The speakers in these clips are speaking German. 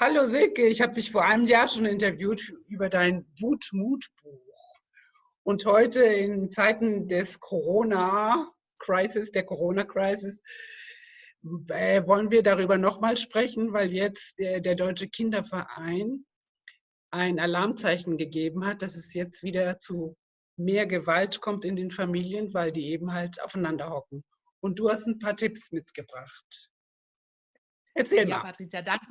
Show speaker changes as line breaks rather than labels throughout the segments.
Hallo Silke, ich habe dich vor einem Jahr schon interviewt über dein Wut-Mut-Buch. Und heute in Zeiten des Corona-Crisis, der Corona-Crisis, äh, wollen wir darüber nochmal sprechen, weil jetzt der, der Deutsche Kinderverein ein Alarmzeichen gegeben hat, dass es jetzt wieder zu mehr Gewalt kommt in den Familien, weil die eben halt aufeinander hocken. Und du hast ein paar Tipps mitgebracht.
Erzähl ja, mal. Patricia, danke.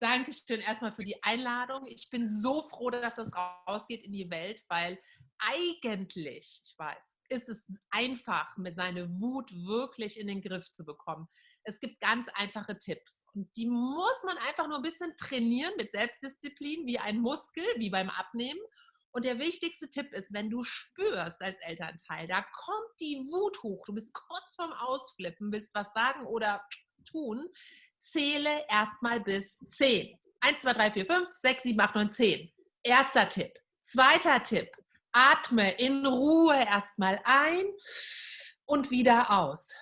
Dankeschön erstmal für die Einladung. Ich bin so froh, dass das rausgeht in die Welt, weil eigentlich, ich weiß, ist es einfach, mit seiner Wut wirklich in den Griff zu bekommen. Es gibt ganz einfache Tipps und die muss man einfach nur ein bisschen trainieren mit Selbstdisziplin, wie ein Muskel, wie beim Abnehmen. Und der wichtigste Tipp ist, wenn du spürst als Elternteil, da kommt die Wut hoch, du bist kurz vorm Ausflippen, willst was sagen oder tun, zähle erstmal bis 10. 1, 2, 3, 4, 5, 6, 7, 8, 9, 10. Erster Tipp. Zweiter Tipp. Atme in Ruhe erstmal ein und wieder aus.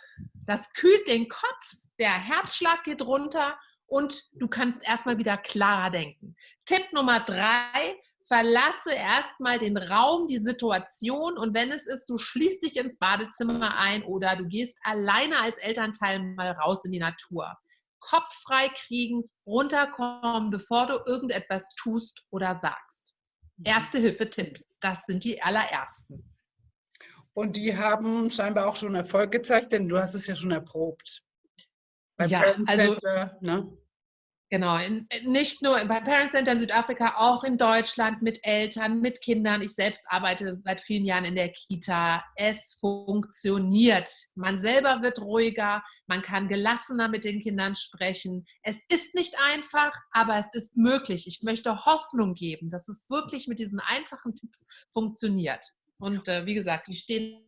Das kühlt den Kopf, der Herzschlag geht runter und du kannst erstmal wieder klarer denken. Tipp Nummer drei, verlasse erstmal den Raum, die Situation und wenn es ist, du schließt dich ins Badezimmer ein oder du gehst alleine als Elternteil mal raus in die Natur. Kopf frei kriegen, runterkommen, bevor du irgendetwas tust oder sagst. Mhm. Erste Hilfe-Tipps, das sind die allerersten.
Und die haben scheinbar auch schon Erfolg gezeigt, denn du hast es ja schon erprobt.
Beim ja, also, ne? Genau, in, nicht nur beim Parent Center in Südafrika, auch in Deutschland mit Eltern, mit Kindern. Ich selbst arbeite seit vielen Jahren in der Kita. Es funktioniert. Man selber wird ruhiger, man kann gelassener mit den Kindern sprechen. Es ist nicht einfach, aber es ist möglich. Ich möchte Hoffnung geben, dass es wirklich mit diesen einfachen Tipps funktioniert. Und äh, wie gesagt, die stehen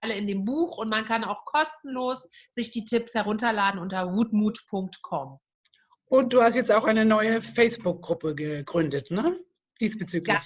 alle in dem Buch und man kann auch kostenlos sich die Tipps herunterladen unter wutmut.com.
Und du hast jetzt auch eine neue Facebook-Gruppe gegründet, ne? Diesbezüglich.
Ja,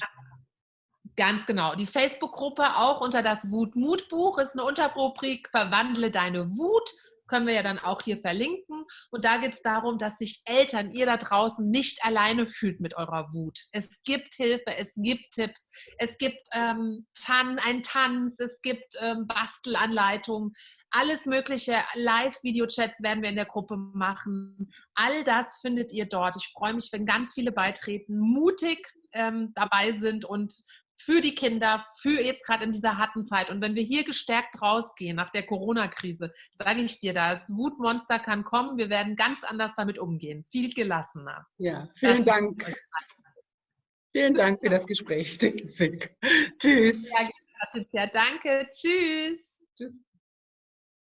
ganz genau. Die Facebook-Gruppe auch unter das Wut-Mut-Buch ist eine Unterrubrik Verwandle deine Wut. Können wir ja dann auch hier verlinken. Und da geht es darum, dass sich Eltern, ihr da draußen, nicht alleine fühlt mit eurer Wut. Es gibt Hilfe, es gibt Tipps, es gibt ähm, Tan ein Tanz, es gibt ähm, Bastelanleitungen alles mögliche, Live-Video-Chats werden wir in der Gruppe machen. All das findet ihr dort. Ich freue mich, wenn ganz viele beitreten, mutig ähm, dabei sind und für die Kinder, für jetzt gerade in dieser harten Zeit. Und wenn wir hier gestärkt rausgehen nach der Corona-Krise, sage ich dir, das Wutmonster kann kommen. Wir werden ganz anders damit umgehen. Viel gelassener.
Ja, vielen das Dank. Vielen Dank für das Gespräch. Tschüss.
Ja, danke. Tschüss. Tschüss.